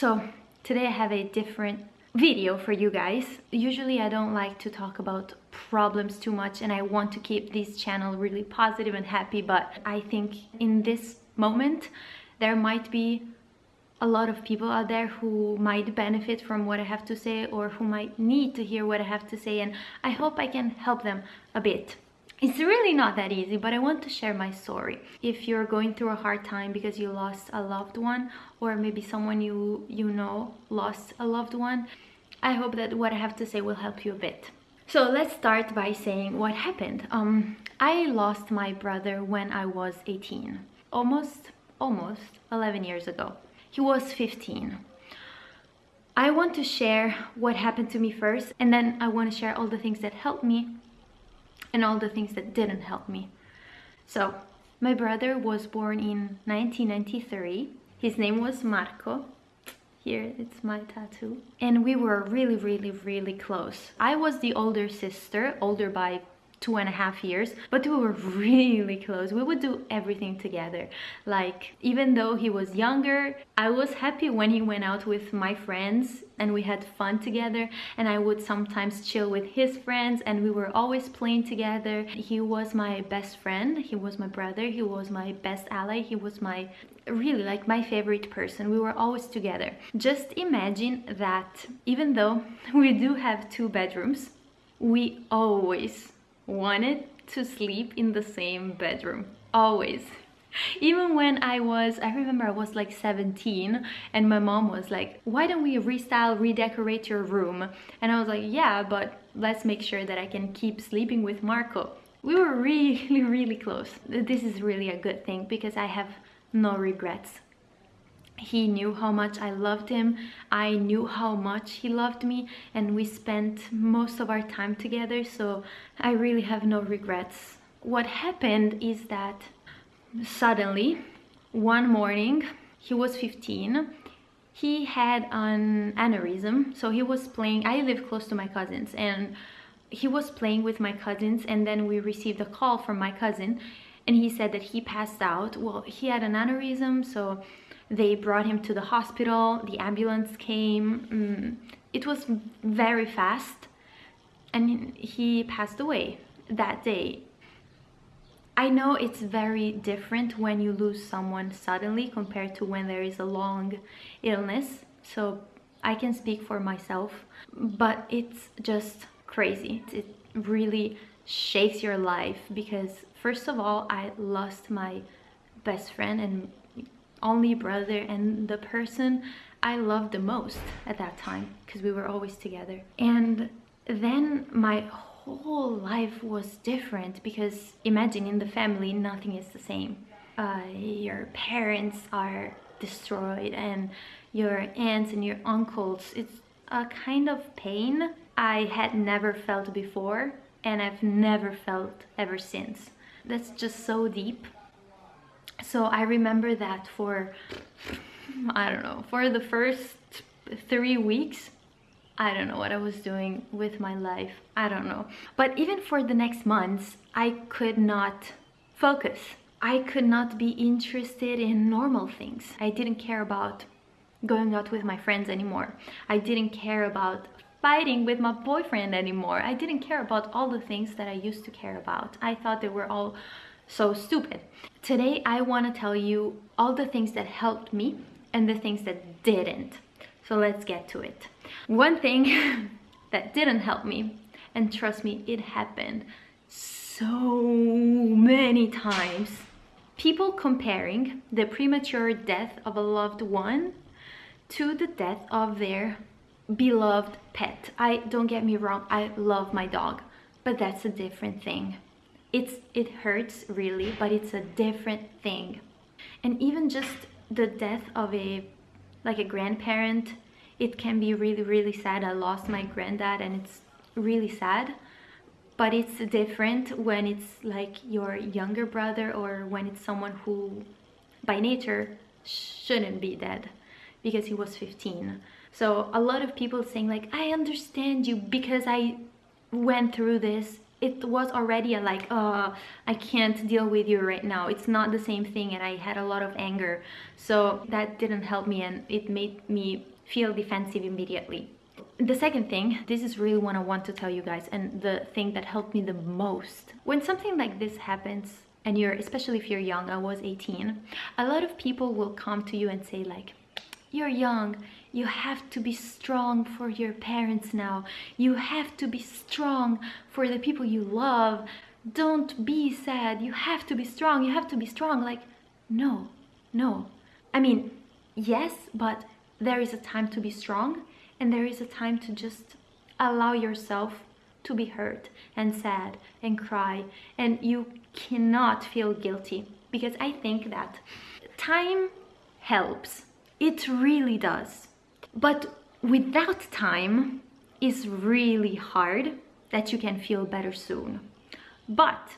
So today I have a different video for you guys. Usually I don't like to talk about problems too much and I want to keep this channel really positive and happy but I think in this moment there might be a lot of people out there who might benefit from what I have to say or who might need to hear what I have to say and I hope I can help them a bit. It's really not that easy, but I want to share my story. If you're going through a hard time because you lost a loved one or maybe someone you, you know lost a loved one, I hope that what I have to say will help you a bit. So let's start by saying what happened. Um, I lost my brother when I was 18, almost, almost 11 years ago. He was 15. I want to share what happened to me first and then I want to share all the things that helped me and all the things that didn't help me. So, my brother was born in 1993. His name was Marco. Here, it's my tattoo. And we were really, really, really close. I was the older sister, older by two and a half years but we were really close. We would do everything together. Like even though he was younger i was happy when he went out with my friends and we had fun together and i would sometimes chill with his friends and we were always playing together. He was my best friend. He was my brother. He was my best ally. He was my really like my favorite person. We were always together. Just imagine that even though we do have two bedrooms we always wanted to sleep in the same bedroom always even when I was, I remember I was like 17 and my mom was like, why don't we restyle, redecorate your room? And I was like, yeah, but let's make sure that I can keep sleeping with Marco. We were really, really close. This is really a good thing because I have no regrets he knew how much I loved him. I knew how much he loved me. And we spent most of our time together. So I really have no regrets. What happened is that suddenly one morning he was 15 he had an aneurysm. So he was playing I live close to my cousins. And he was playing with my cousins. And then we received a call from my cousin. And he said that he passed out. Well he had an aneurysm. So they brought him to the hospital, the ambulance came. Mm, it was very fast and he passed away that day. I know it's very different when you lose someone suddenly compared to when there is a long illness. So I can speak for myself, but it's just crazy. It really shakes your life because first of all, I lost my best friend and only brother and the person I loved the most at that time because we were always together. And then my whole life was different because imagine in the family nothing is the same. Uh, your parents are destroyed and your aunts and your uncles. It's a kind of pain I had never felt before and I've never felt ever since. That's just so deep so I remember that for, I don't know, for the first three weeks, I don't know what I was doing with my life. I don't know. But even for the next months, I could not focus. I could not be interested in normal things. I didn't care about going out with my friends anymore. I didn't care about fighting with my boyfriend anymore. I didn't care about all the things that I used to care about. I thought they were all so stupid. Today I want to tell you all the things that helped me and the things that didn't. So let's get to it. One thing that didn't help me, and trust me, it happened so many times. People comparing the premature death of a loved one to the death of their beloved pet. I don't get me wrong, I love my dog, but that's a different thing it's it hurts really but it's a different thing. And even just the death of a like a grandparent it can be really really sad. I lost my granddad and it's really sad but it's different when it's like your younger brother or when it's someone who by nature shouldn't be dead because he was 15 so a lot of people saying like i understand you because i went through this it was already a like uh i can't deal with you right now. It's not the same thing and i had a lot of anger. So that didn't help me and it made me feel defensive immediately. The second thing this is really what i want to tell you guys and the thing that helped me the most. When something like this happens and you're especially if you're young i was 18 a lot of people will come to you and say like you're young you have to be strong for your parents now. You have to be strong for the people you love. Don't be sad. You have to be strong. You have to be strong. Like, no, no. I mean, yes, but there is a time to be strong and there is a time to just allow yourself to be hurt and sad and cry and you cannot feel guilty because I think that time helps. It really does. But without time is really hard that you can feel better soon. But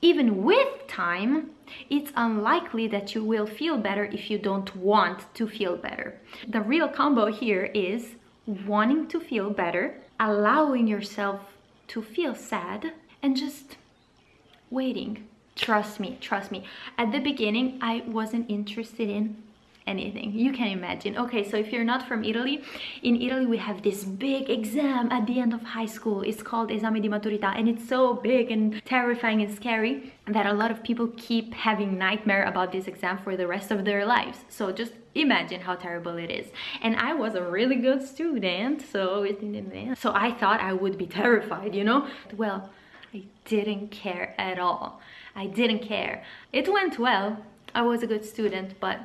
even with time, it's unlikely that you will feel better if you don't want to feel better. The real combo here is wanting to feel better, allowing yourself to feel sad, and just waiting. Trust me, trust me. At the beginning, I wasn't interested in anything. You can imagine. Okay so if you're not from italy in italy we have this big exam at the end of high school. It's called esame di maturità and it's so big and terrifying and scary that a lot of people keep having nightmare about this exam for the rest of their lives. So just imagine how terrible it is. And i was a really good student so so i thought i would be terrified you know? Well i didn't care at all. I didn't care. It went well. I was a good student but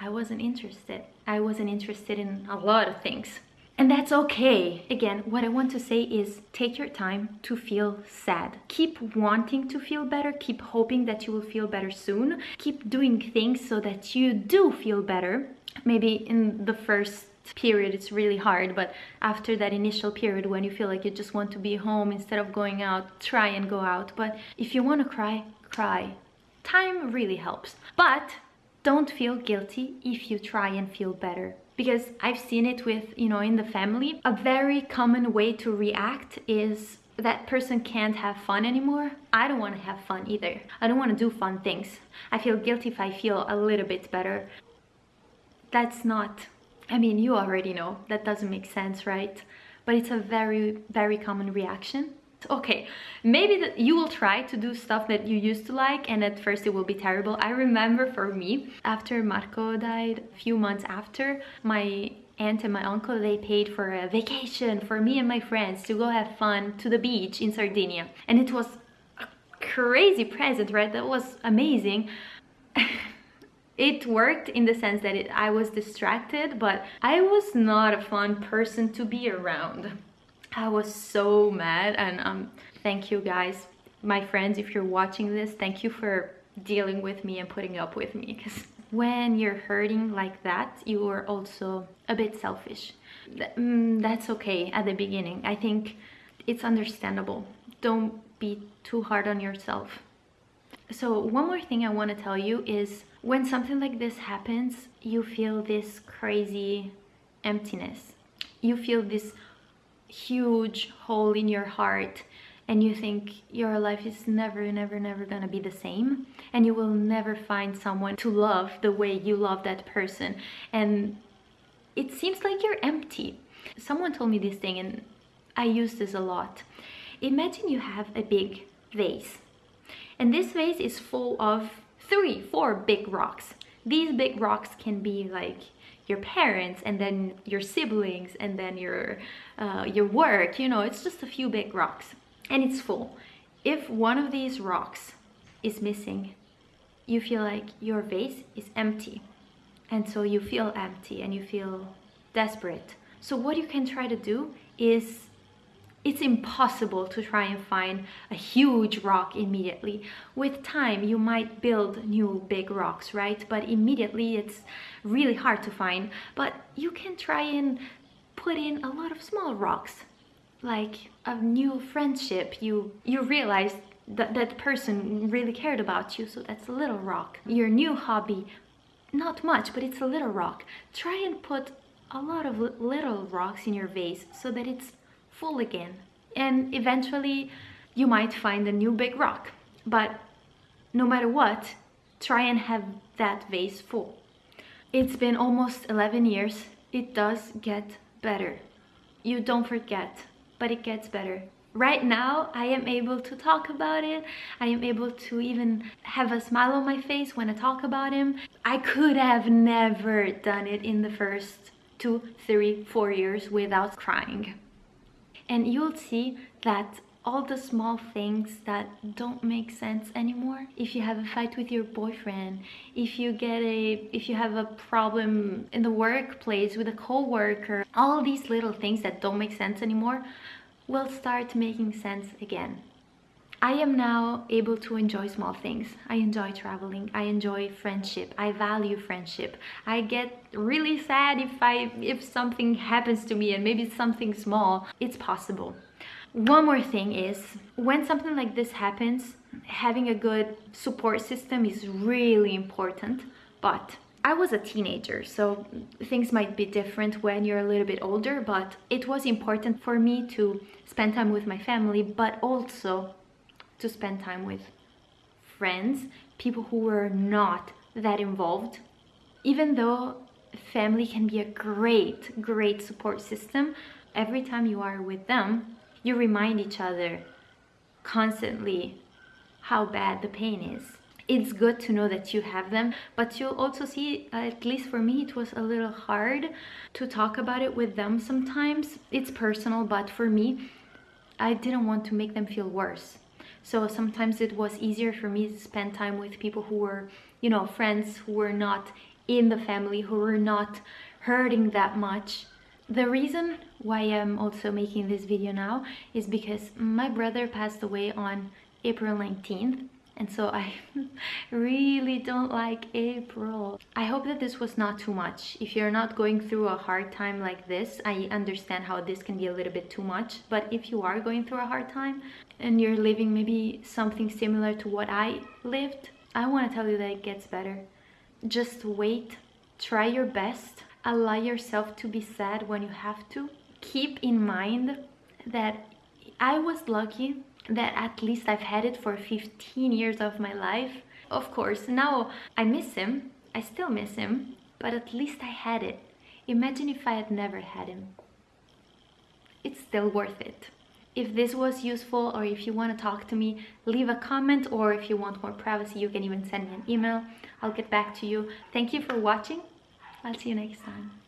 I wasn't interested. I wasn't interested in a lot of things. And that's okay. Again, what I want to say is take your time to feel sad. Keep wanting to feel better. Keep hoping that you will feel better soon. Keep doing things so that you do feel better. Maybe in the first period it's really hard but after that initial period when you feel like you just want to be home instead of going out try and go out but if you want to cry cry time really helps but don't feel guilty if you try and feel better because I've seen it with, you know, in the family. A very common way to react is that person can't have fun anymore. I don't want to have fun either. I don't want to do fun things. I feel guilty if I feel a little bit better. That's not, I mean, you already know that doesn't make sense, right? But it's a very, very common reaction okay maybe that you will try to do stuff that you used to like and at first it will be terrible. I remember for me after marco died a few months after my aunt and my uncle they paid for a vacation for me and my friends to go have fun to the beach in sardinia. And it was a crazy present right? That was amazing. It worked in the sense that it, I was distracted, but I was not a fun person to be around. I was so mad and um, thank you guys, my friends, if you're watching this, thank you for dealing with me and putting up with me because when you're hurting like that, you are also a bit selfish. Mm, that's okay at the beginning. I think it's understandable. Don't be too hard on yourself. So one more thing I want to tell you is when something like this happens, you feel this crazy emptiness. You feel this huge hole in your heart and you think your life is never never never gonna be the same and you will never find someone to love the way you love that person. And it seems like you're empty. Someone told me this thing and i use this a lot. Imagine you have a big vase and this vase is full of three four big rocks. These big rocks can be like your parents and then your siblings and then your uh, your work you know it's just a few big rocks. And it's full. If one of these rocks is missing you feel like your vase is empty. And so you feel empty and you feel desperate. So what you can try to do is it's impossible to try and find a huge rock immediately. With time, you might build new big rocks, right? But immediately it's really hard to find. But you can try and put in a lot of small rocks, like a new friendship. You, you realize that that person really cared about you, so that's a little rock. Your new hobby, not much, but it's a little rock. Try and put a lot of little rocks in your vase so that it's full again and eventually you might find a new big rock. But no matter what, try and have that vase full. It's been almost 11 years. It does get better. You don't forget, but it gets better. Right now, I am able to talk about it. I am able to even have a smile on my face when I talk about him. I could have never done it in the first two, three, four years without crying. And you'll see that all the small things that don't make sense anymore if you have a fight with your boyfriend if you get a if you have a problem in the workplace with a co-worker all these little things that don't make sense anymore will start making sense again I am now able to enjoy small things. I enjoy traveling. I enjoy friendship. I value friendship. I get really sad if I if something happens to me and maybe something small. It's possible. One more thing is when something like this happens, having a good support system is really important. But I was a teenager, so things might be different when you're a little bit older, but it was important for me to spend time with my family, but also to spend time with friends, people who were not that involved. Even though family can be a great, great support system, every time you are with them, you remind each other constantly how bad the pain is. It's good to know that you have them, but you'll also see, at least for me, it was a little hard to talk about it with them sometimes. It's personal, but for me, I didn't want to make them feel worse. So sometimes it was easier for me to spend time with people who were, you know, friends who were not in the family, who were not hurting that much. The reason why I'm also making this video now is because my brother passed away on April 19th and so I really don't like April. I hope that this was not too much. If you're not going through a hard time like this, I understand how this can be a little bit too much. But if you are going through a hard time and you're living maybe something similar to what I lived, I want to tell you that it gets better. Just wait, try your best allow yourself to be sad when you have to. Keep in mind that I was lucky that at least I've had it for 15 years of my life. Of course, now I miss him. I still miss him, but at least I had it. Imagine if I had never had him. It's still worth it. If this was useful or if you want to talk to me, leave a comment or if you want more privacy, you can even send me an email. I'll get back to you. Thank you for watching I'll see you next time.